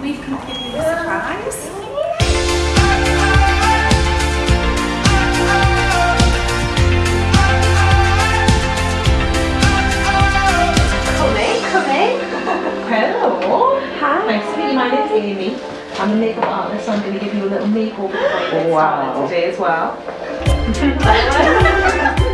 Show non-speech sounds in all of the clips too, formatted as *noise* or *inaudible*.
we've come to give you a surprise. Come in, come in. Hello. Hi. Nice to meet you. My name's Amy. I'm a makeup artist, so I'm going to give you a little makeover before you get Wow. started today as well. *laughs*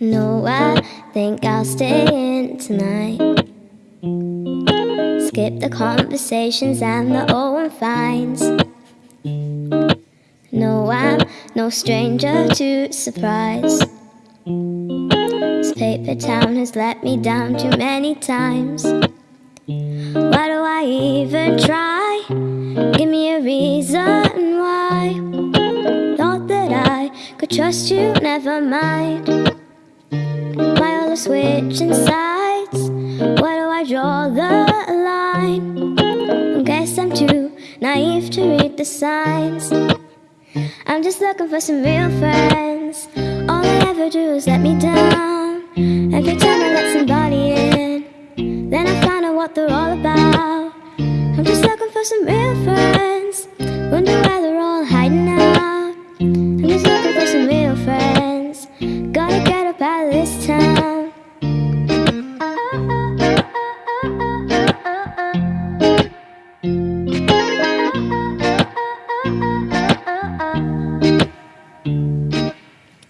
No, I think I'll stay in tonight. Skip the conversations and the old finds. No, I'm no stranger to surprise. This paper town has let me down too many times. Why do I even try? Give me a reason why. Thought that I could trust you, never mind. Why all the switching sides? Why do I draw the line? I guess I'm too naive to read the signs. I'm just looking for some real friends. All they ever do is let me down. Every time I what they're all about. I'm just looking for some real friends. Wonder where they're all hiding out. I'm just looking for some real friends. Gotta get up out of this town.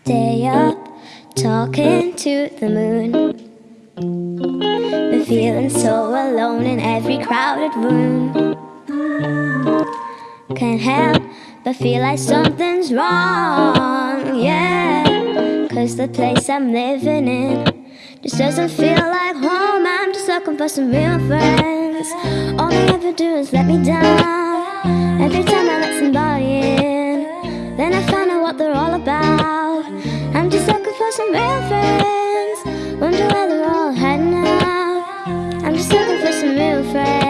Day up, talking to the moon. Feeling so alone in every crowded room. Can't help but feel like something's wrong, yeah. Cause the place I'm living in just doesn't feel like home. I'm just looking for some real friends. All they ever do is let me down. For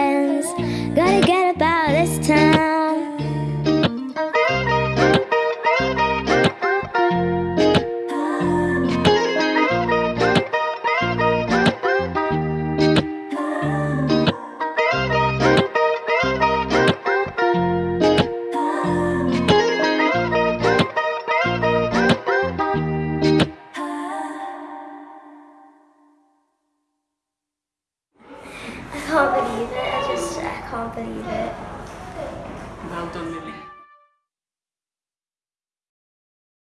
believe it. Well done, Lily.